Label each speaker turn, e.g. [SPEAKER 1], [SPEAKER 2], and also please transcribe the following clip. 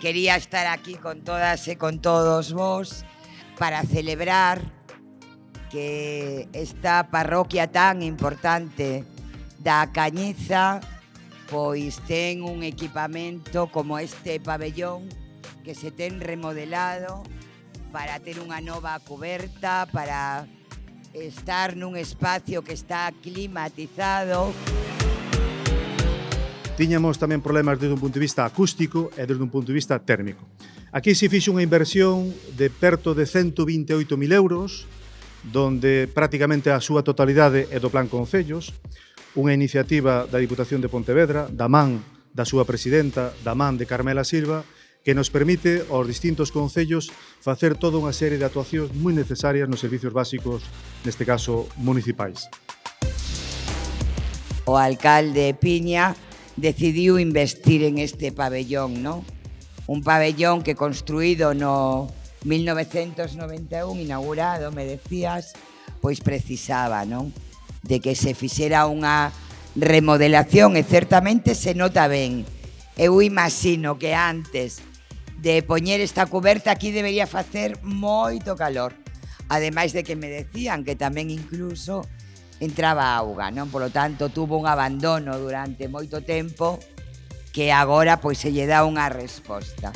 [SPEAKER 1] Quería estar aquí con todas e con todos vos para celebrar que esta parroquia tan importante da Cañiza pois ten un equipamento como este pabellón que se ten remodelado para ter unha nova coberta, para estar nun espacio que está climatizado
[SPEAKER 2] tiñamos tamén problemas desde un punto de vista acústico e desde un punto de vista térmico. Aquí se fixe unha inversión de perto de 128.000 euros, donde prácticamente a súa totalidade é do Plan Concellos, unha iniciativa da Diputación de Pontevedra, da man da súa presidenta, da man de Carmela Silva, que nos permite aos distintos concellos facer toda unha serie de actuacións moi necesarias nos servicios básicos, neste caso municipais.
[SPEAKER 1] O alcalde Piña decidiu investir en este pabellón, ¿no? Un pabellón que construído no 1991, inaugurado, me decías, pois precisaba, non? De que se fixera unha remodelación e certamente se nota ben. Eu imagino que antes de poñer esta coberta aquí debería facer moito calor. Ademais de que me decían que tamén incluso entraba auga, non? Por lo tanto, tuvo un abandono durante moito tempo que agora pois se lle dá unha resposta.